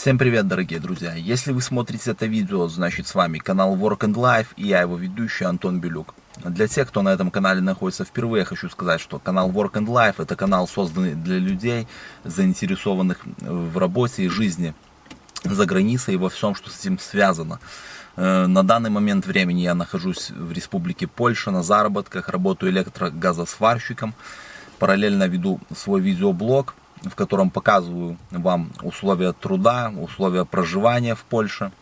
Всем привет, дорогие друзья! Если вы смотрите это видео, значит с вами канал Work and Life и я его ведущий Антон Белюк. Для тех, кто на этом канале находится впервые, хочу сказать, что канал Work and Life это канал, созданный для людей, заинтересованных в работе и жизни за границей и во всем, что с этим связано. Э, на данный момент времени я нахожусь в Республике Польша на заработках, работаю электрогазосварщиком, параллельно веду свой видеоблог, в котором показываю вам условия труда, условия проживания в Польше,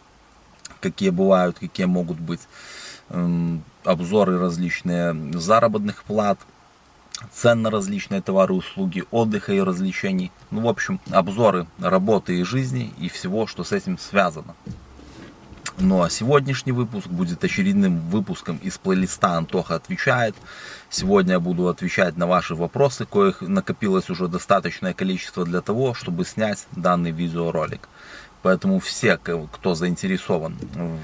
какие бывают, какие могут быть, эм, обзоры различные заработных плат, цен на различные товары, услуги, отдыха и развлечений. Ну, в общем, обзоры работы и жизни и всего, что с этим связано. Ну а сегодняшний выпуск будет очередным выпуском из плейлиста «Антоха отвечает». Сегодня я буду отвечать на ваши вопросы, коих накопилось уже достаточное количество для того, чтобы снять данный видеоролик. Поэтому все, кто заинтересован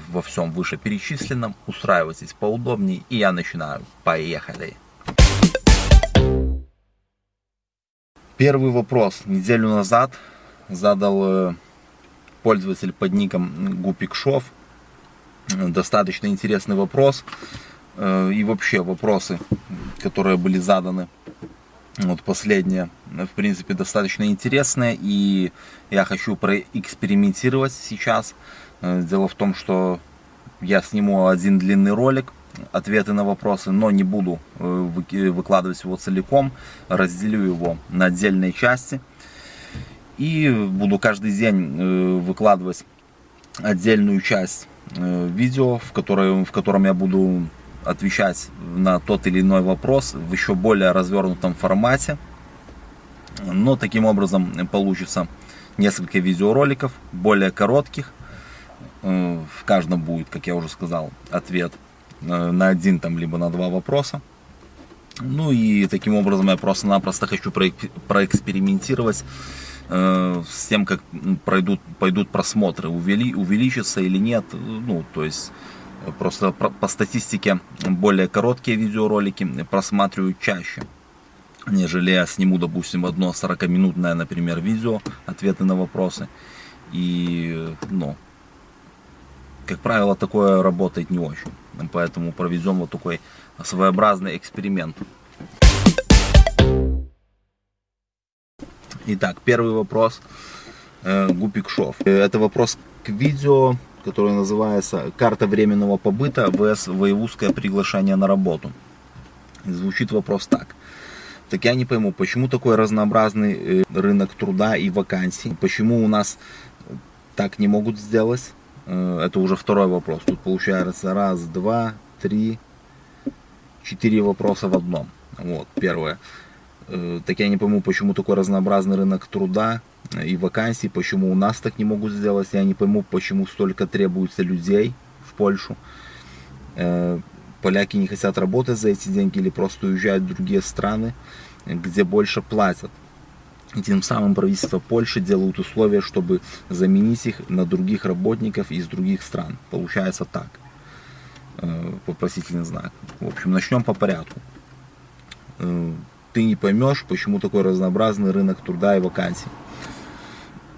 во всем вышеперечисленном, устраивайтесь поудобнее и я начинаю. Поехали! Первый вопрос. Неделю назад задал э, пользователь под ником Гупикшов достаточно интересный вопрос. Э, и вообще вопросы, которые были заданы, вот последние, в принципе, достаточно интересные. И я хочу проэкспериментировать сейчас. Э, дело в том, что я сниму один длинный ролик, ответы на вопросы, но не буду э, выкладывать его целиком. Разделю его на отдельные части. И буду каждый день выкладывать отдельную часть Э, видео, в, которое, в котором я буду отвечать на тот или иной вопрос в еще более развернутом формате. Но таким образом получится несколько видеороликов, более коротких. Э, в каждом будет, как я уже сказал, ответ э, на один там, либо на два вопроса. Ну и таким образом я просто-напросто хочу проэкспериментировать Э, с тем, как пройдут, пойдут просмотры, увели, увеличится или нет. Ну, то есть э, просто по статистике более короткие видеоролики просматривают чаще, нежели я сниму, допустим, одно 40-минутное, например, видео, ответы на вопросы. И, ну, как правило, такое работает не очень. Поэтому проведем вот такой своеобразный эксперимент. Итак, первый вопрос э, Гупик Шов. Это вопрос к видео, которое называется «Карта временного побыта vs воевузское приглашение на работу». Звучит вопрос так. Так я не пойму, почему такой разнообразный э, рынок труда и вакансий? Почему у нас так не могут сделать? Э, это уже второй вопрос. Тут получается раз, два, три, четыре вопроса в одном. Вот, первое. Э, так я не пойму, почему такой разнообразный рынок труда и вакансий, почему у нас так не могут сделать. Я не пойму, почему столько требуется людей в Польшу. Э, поляки не хотят работать за эти деньги или просто уезжают в другие страны, где больше платят. И тем самым правительство Польши делают условия, чтобы заменить их на других работников из других стран. Получается так. Э, вопросительный знак. В общем, начнем по порядку ты не поймешь, почему такой разнообразный рынок труда и вакансий.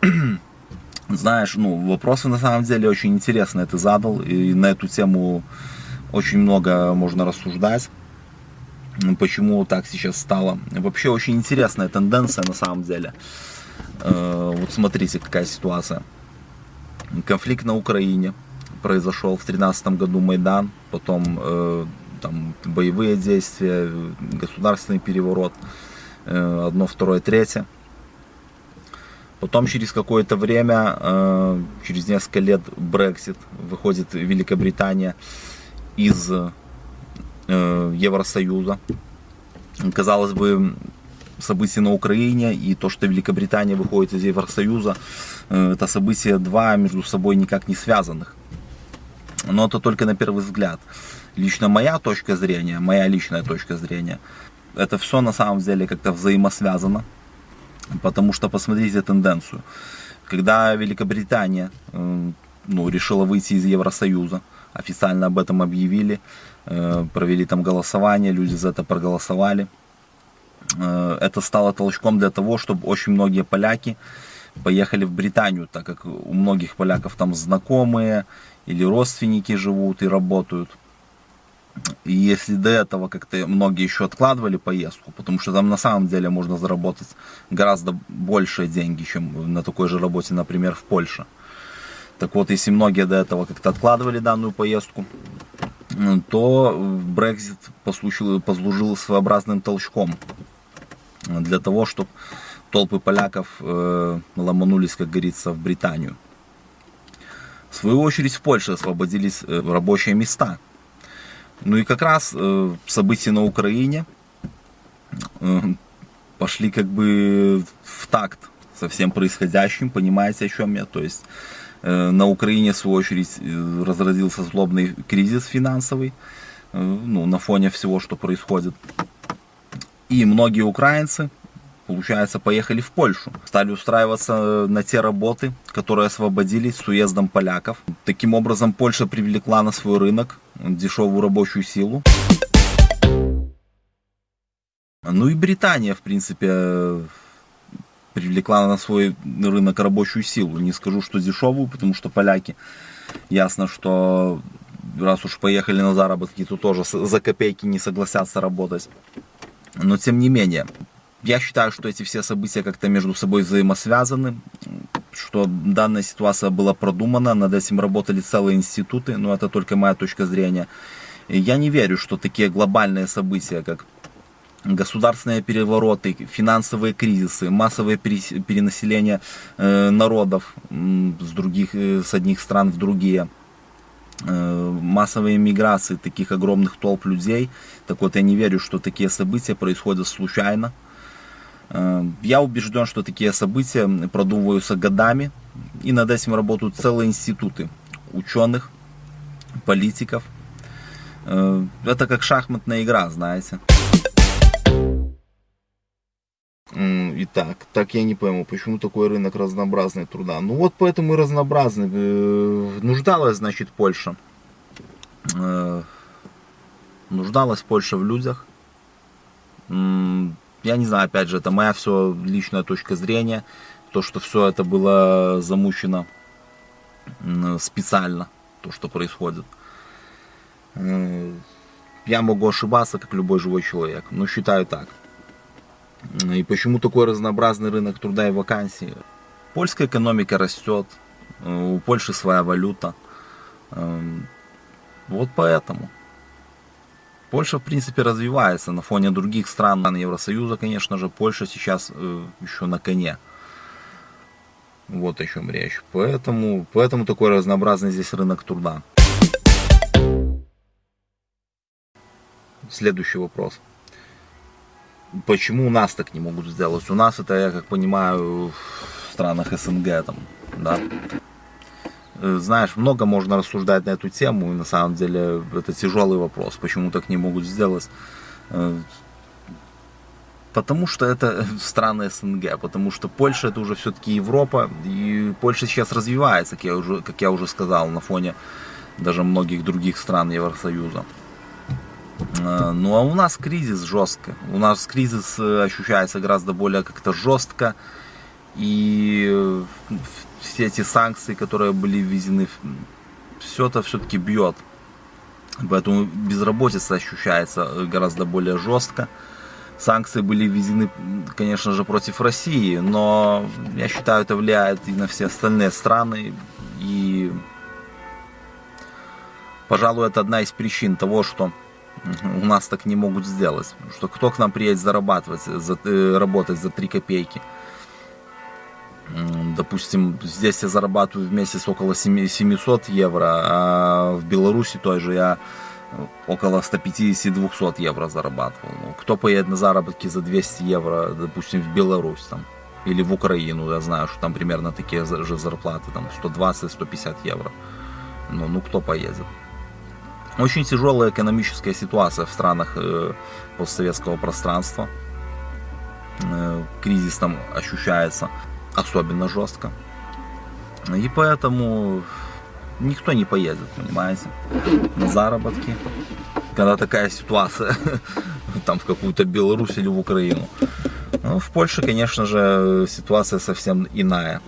Знаешь, ну, вопросы на самом деле очень интересные ты задал, и на эту тему очень много можно рассуждать, почему так сейчас стало. Вообще очень интересная тенденция на самом деле. Э, вот смотрите, какая ситуация. Конфликт на Украине произошел в 2013 году Майдан, потом э, там боевые действия, государственный переворот, э, одно, второе, третье. Потом через какое-то время, э, через несколько лет Брексит, выходит Великобритания из э, Евросоюза. Казалось бы, события на Украине и то, что Великобритания выходит из Евросоюза, это события два между собой никак не связанных. Но это только на первый взгляд лично моя точка зрения, моя личная точка зрения, это все на самом деле как-то взаимосвязано. Потому что посмотрите тенденцию. Когда Великобритания э, ну, решила выйти из Евросоюза, официально об этом объявили, э, провели там голосование, люди за это проголосовали. Э, это стало толчком для того, чтобы очень многие поляки поехали в Британию, так как у многих поляков там знакомые или родственники живут и работают. И если до этого как-то многие еще откладывали поездку, потому что там на самом деле можно заработать гораздо большие деньги, чем на такой же работе, например, в Польше. Так вот, если многие до этого как-то откладывали данную поездку, то Brexit послужил, послужил своеобразным толчком для того, чтобы толпы поляков э, ломанулись, как говорится, в Британию. В свою очередь в Польше освободились э, рабочие места. Ну и как раз э, события на Украине э, пошли как бы в такт со всем происходящим, понимаете, о чем я? То есть на Украине, в свою очередь, разразился злобный кризис финансовый, ну, на фоне всего, что происходит. И многие украинцы получается, поехали в Польшу. Стали устраиваться э, на те работы, которые освободились с уездом поляков. Таким образом, Польша привлекла на свой рынок дешевую рабочую силу. Ну и Британия, в принципе, привлекла на свой рынок рабочую силу. Не скажу, что дешевую, потому что поляки, ясно, что раз уж поехали на заработки, то тоже за копейки не согласятся работать. Но тем не менее, я считаю, что эти все события как-то между собой взаимосвязаны, что данная ситуация была продумана, над этим работали целые институты, но это только моя точка зрения. И я не верю, что такие глобальные события, как государственные перевороты, финансовые кризисы, массовое перенаселение э, народов с, других, э, с одних стран в другие, э, массовые миграции таких огромных толп людей. Так вот, я не верю, что такие события происходят случайно. Э, я убежден, что такие события продумываются годами, и над этим работают целые институты ученых, политиков. Э, это как шахматная игра, знаете. Итак, так я не пойму, почему такой рынок разнообразный труда. Ну вот поэтому и разнообразный. Э, нуждалась, значит, Польша. Нуждалась Польша в людях я не знаю, опять же, это моя все личная точка зрения, то, что все это было замучено специально, то, что происходит. Э, я могу ошибаться, как любой живой человек, но считаю так. И почему такой разнообразный рынок труда и вакансий? Польская экономика растет, э, у Польши своя валюта. Эм, вот поэтому. Польша, в принципе, развивается на фоне других стран Евросоюза, конечно же. Польша сейчас э, еще на коне. Вот о чем речь. Поэтому, поэтому такой разнообразный здесь рынок труда. Следующий вопрос. Почему у нас так не могут сделать? У нас это, я как понимаю, в странах СНГ там, да, знаешь, много можно рассуждать на эту тему, и на самом деле это тяжелый вопрос, почему так не могут сделать. Э, потому что это страны СНГ, потому что Польша это уже все-таки Европа, и Польша сейчас развивается, как я уже, как я уже сказал, на фоне даже многих других стран Евросоюза. Э, ну а у нас кризис жестко, у нас кризис ощущается гораздо более как-то жестко, и все эти санкции, которые были введены, все это все-таки бьет. Поэтому безработица ощущается э, гораздо более жестко. Санкции были введены, конечно же, против России, но я считаю, это влияет и на все остальные страны. И, пожалуй, это одна из причин того, что у нас так не могут сделать. Что кто к нам приедет зарабатывать, за, э, работать за 3 копейки – Допустим, здесь я зарабатываю в месяц около 700 евро, а в Беларуси той же я около 150-200 евро зарабатывал. Ну, кто поедет на заработки за 200 евро, допустим, в Беларусь там, или в Украину, я знаю, что там примерно такие же зарплаты, там 120-150 евро. Ну, ну кто поедет? Очень тяжелая экономическая ситуация в странах э, постсоветского пространства. Э, кризис там ощущается особенно жестко. И поэтому никто не поедет, понимаете, на заработки, когда такая ситуация, там в какую-то Беларусь или в Украину. Ну, в Польше, конечно же, ситуация совсем иная.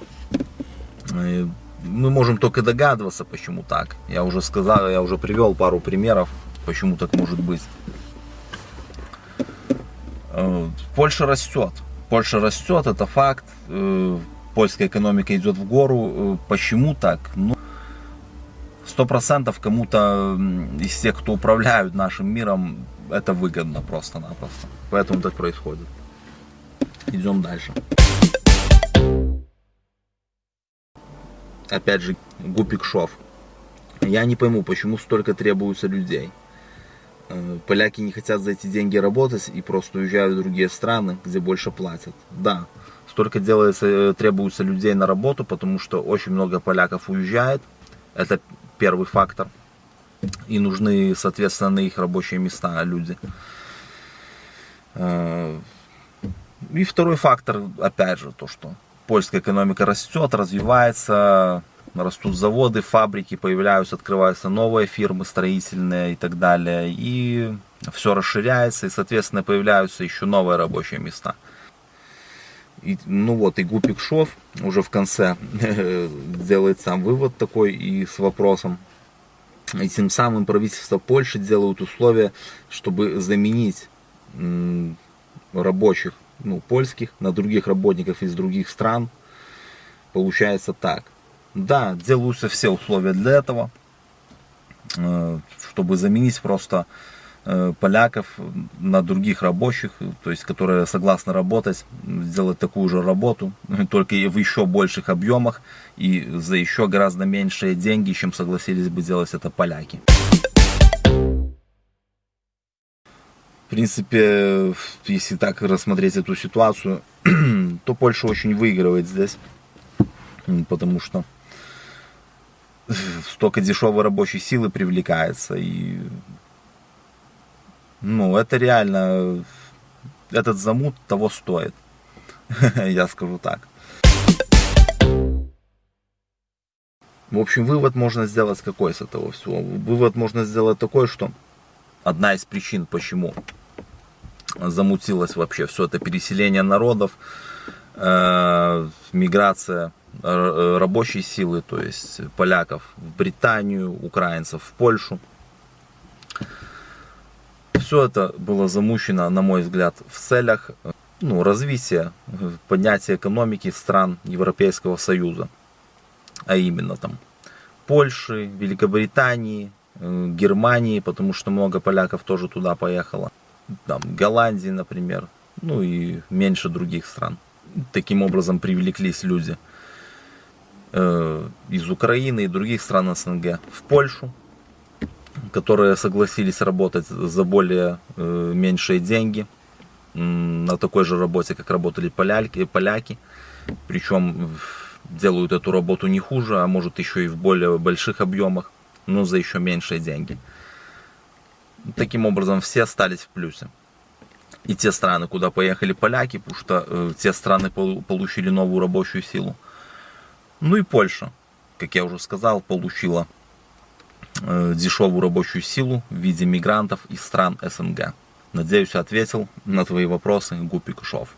Мы можем только догадываться, почему так. Я уже сказал, я уже привел пару примеров, почему так может быть. Э, Польша растет. Польша растет, это факт. Э, польская экономика идет в гору. Э, почему так? Ну, сто процентов кому-то из тех, кто управляют нашим миром, это выгодно просто-напросто. Поэтому так происходит. Идем дальше. Опять же, Гупик Шов. Я не пойму, почему столько требуется людей. Э, поляки не хотят за эти деньги работать и просто уезжают в другие страны, где больше платят. Да, столько делается, э, требуется людей на работу, потому что очень много поляков уезжает. Это первый фактор. И нужны, соответственно, на их рабочие места люди. Э, и второй фактор, опять же, то, что польская экономика растет, развивается, растут заводы, фабрики, появляются, открываются новые фирмы строительные и так далее. И все расширяется, и, соответственно, появляются еще новые рабочие места. И, ну вот, и Гупик Шов уже в конце делает сам вывод такой и с вопросом. И тем самым правительство Польши делают условия, чтобы заменить рабочих, ну, польских, на других работников из других стран. Получается так. Да, делаются все условия для этого, э, чтобы заменить просто э, поляков на других рабочих, то есть которые согласны работать, сделать такую же работу, только в еще больших объемах и за еще гораздо меньшие деньги, чем согласились бы делать это поляки. В принципе, если так рассмотреть эту ситуацию, то Польша очень выигрывает здесь, потому что столько дешевой рабочей силы привлекается. И, ну, это реально, этот замут того стоит. Я скажу так. В общем, вывод можно сделать какой с этого всего? Вывод можно сделать такой, что одна из причин, почему замутилось вообще все это переселение народов, э, миграция рабочей силы, то есть поляков в Британию, украинцев в Польшу. Все это было замучено, на мой взгляд, в целях ну, развития, поднятия экономики стран Европейского Союза. А именно там Польши, Великобритании, э, Германии, потому что много поляков тоже туда поехало. Там, Голландии, например, ну и меньше других стран. Таким образом привлеклись люди – Э, из Украины и других стран СНГ в Польшу, которые согласились работать за более э, меньшие деньги на такой же работе, как работали поляки, поляки. Причем делают эту работу не хуже, а может еще и в более больших объемах, но за еще меньшие деньги. Таким образом, все остались в плюсе. И те страны, куда поехали поляки, потому что э, те страны получили новую рабочую силу. Ну и Польша, как я уже сказал, получила э, дешевую рабочую силу в виде мигрантов из стран СНГ. Надеюсь, ответил на твои вопросы Гупи Кушов.